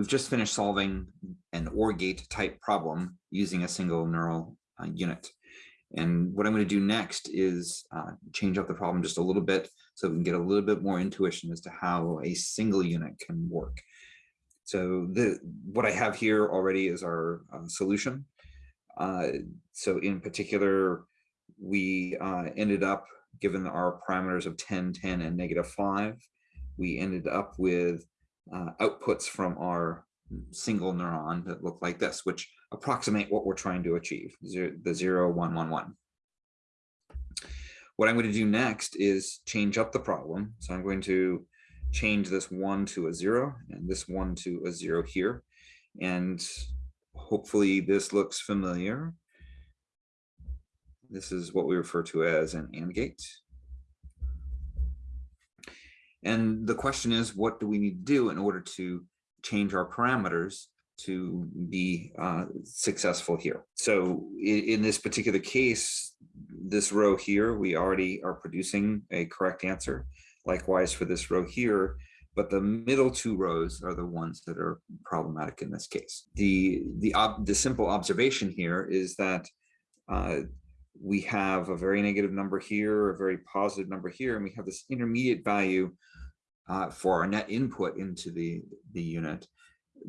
we've just finished solving an OR gate type problem using a single neural uh, unit. And what I'm going to do next is uh, change up the problem just a little bit so we can get a little bit more intuition as to how a single unit can work. So the what I have here already is our uh, solution. Uh, so in particular, we uh, ended up, given our parameters of 10, 10, and negative 5, we ended up with uh, outputs from our single neuron that look like this, which approximate what we're trying to achieve, zero, the 0, 1, 1, 1. What I'm going to do next is change up the problem. So I'm going to change this 1 to a 0 and this 1 to a 0 here. And hopefully this looks familiar. This is what we refer to as an AND gate. And the question is, what do we need to do in order to change our parameters to be uh, successful here? So in, in this particular case, this row here, we already are producing a correct answer. Likewise for this row here, but the middle two rows are the ones that are problematic in this case. The, the, the simple observation here is that uh, we have a very negative number here, a very positive number here, and we have this intermediate value uh, for our net input into the, the unit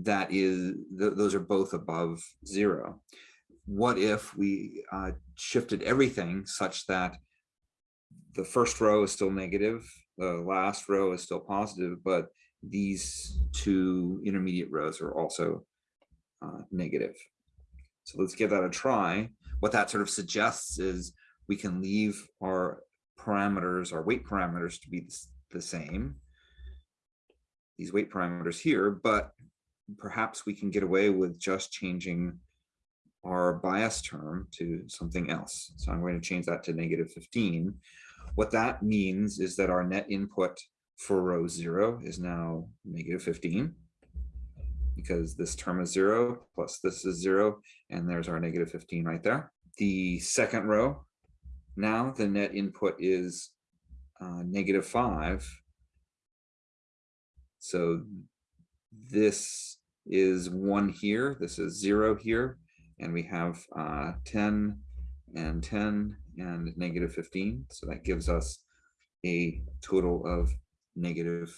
that is, th those are both above zero. What if we uh, shifted everything such that the first row is still negative, the last row is still positive, but these two intermediate rows are also uh, negative. So let's give that a try. What that sort of suggests is we can leave our parameters, our weight parameters to be the same, these weight parameters here, but perhaps we can get away with just changing our bias term to something else. So I'm going to change that to negative 15. What that means is that our net input for row zero is now negative 15 because this term is zero plus this is zero and there's our negative 15 right there. The second row, now the net input is uh, negative five. So this is one here, this is zero here, and we have uh, 10 and 10 and negative 15. So that gives us a total of negative,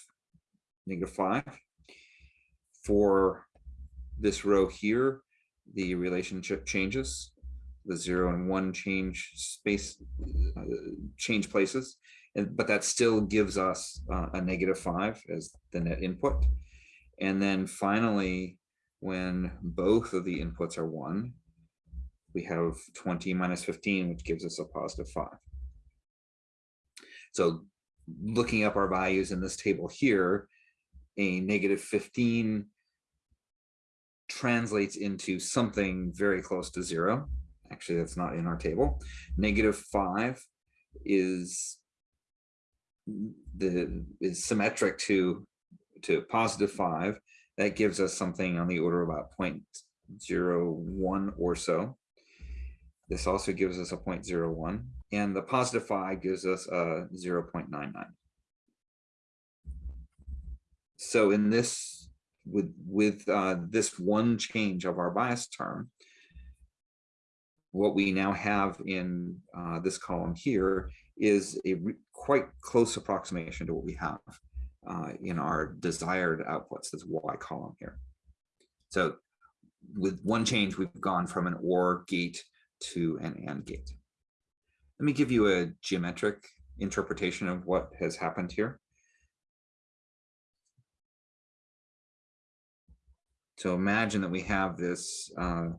negative 5. For this row here, the relationship changes. The 0 and 1 change space, uh, change places, and, but that still gives us uh, a negative 5 as the net input. And then finally, when both of the inputs are 1, we have 20 minus 15, which gives us a positive 5. So looking up our values in this table here, a negative 15 translates into something very close to zero. Actually, that's not in our table. Negative 5 is the is symmetric to to positive 5 that gives us something on the order of about 0.01 or so this also gives us a 0.01 and the positive 5 gives us a 0.99. So in this, with, with uh, this one change of our bias term, what we now have in uh, this column here is a quite close approximation to what we have uh, in our desired outputs, this Y column here. So with one change, we've gone from an OR gate to an AND gate. Let me give you a geometric interpretation of what has happened here. So imagine that we have this uh,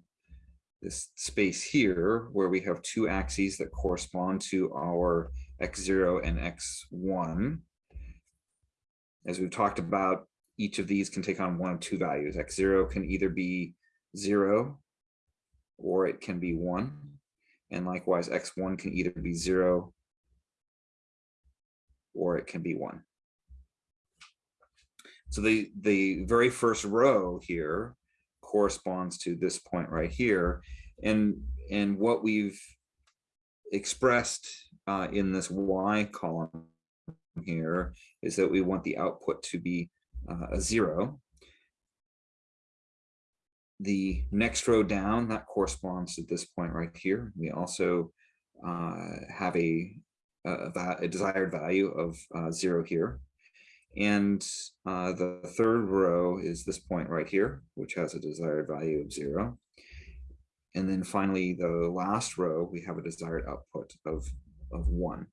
this space here where we have two axes that correspond to our x0 and x1. As we've talked about, each of these can take on one of two values. x0 can either be 0 or it can be 1. And likewise, x1 can either be 0 or it can be 1. So the, the very first row here corresponds to this point right here. And, and what we've expressed uh, in this y column here is that we want the output to be uh, a zero the next row down, that corresponds to this point right here. We also uh, have a, a, a desired value of uh, zero here. And uh, the third row is this point right here, which has a desired value of zero. And then finally, the last row, we have a desired output of, of one.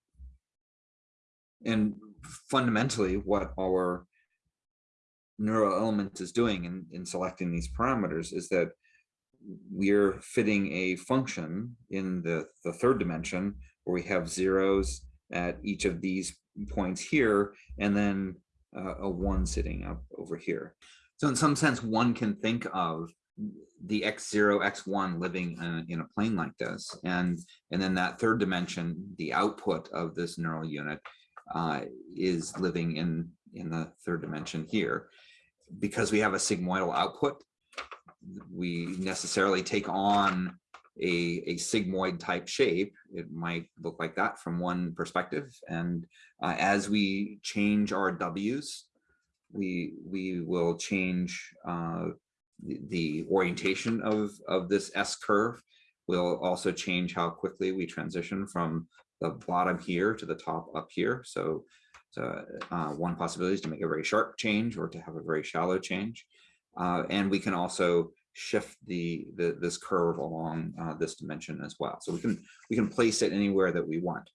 And fundamentally, what our neural element is doing in, in selecting these parameters is that we're fitting a function in the, the third dimension where we have zeros at each of these points here, and then uh, a one sitting up over here. So in some sense, one can think of the x0, x1 living in a, in a plane like this. And, and then that third dimension, the output of this neural unit uh, is living in, in the third dimension here. Because we have a sigmoidal output, we necessarily take on a, a sigmoid type shape. It might look like that from one perspective. And uh, as we change our W's, we, we will change uh, the, orientation of, of this S curve. We'll also change how quickly we transition from the bottom here to the top up here. So, so uh, one possibility is to make a very sharp change or to have a very shallow change. Uh, and we can also shift the, the this curve along uh, this dimension as well. So we can we can place it anywhere that we want.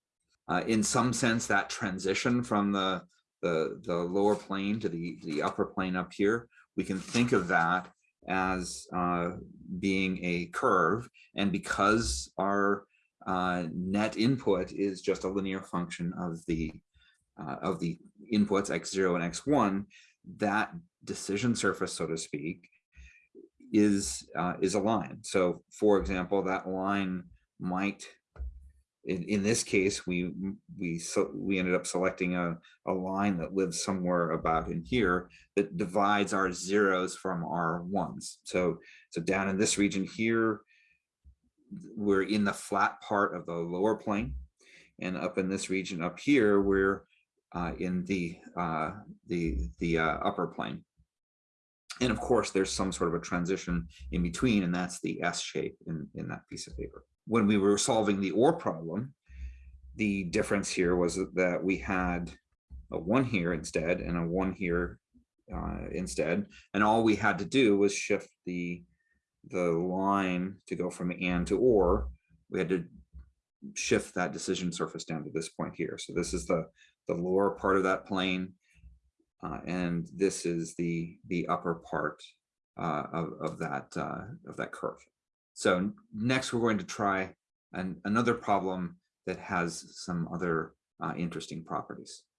Uh, in some sense, that transition from the, the the lower plane to the the upper plane up here, we can think of that as uh, being a curve. And because our uh, net input is just a linear function of the uh, of the inputs x0 and x1, that decision surface, so to speak, is uh, is a line. So for example, that line might, in, in this case, we we so we ended up selecting a, a line that lives somewhere about in here that divides our zeros from our ones. So so down in this region here, we're in the flat part of the lower plane. And up in this region up here, we're uh, in the uh, the the uh, upper plane. And of course, there's some sort of a transition in between, and that's the S shape in, in that piece of paper. When we were solving the OR problem, the difference here was that we had a one here instead and a one here uh, instead. And all we had to do was shift the, the line to go from and to or. We had to shift that decision surface down to this point here. So this is the, the lower part of that plane. Uh, and this is the the upper part uh, of, of that uh, of that curve. So next we're going to try an, another problem that has some other uh, interesting properties.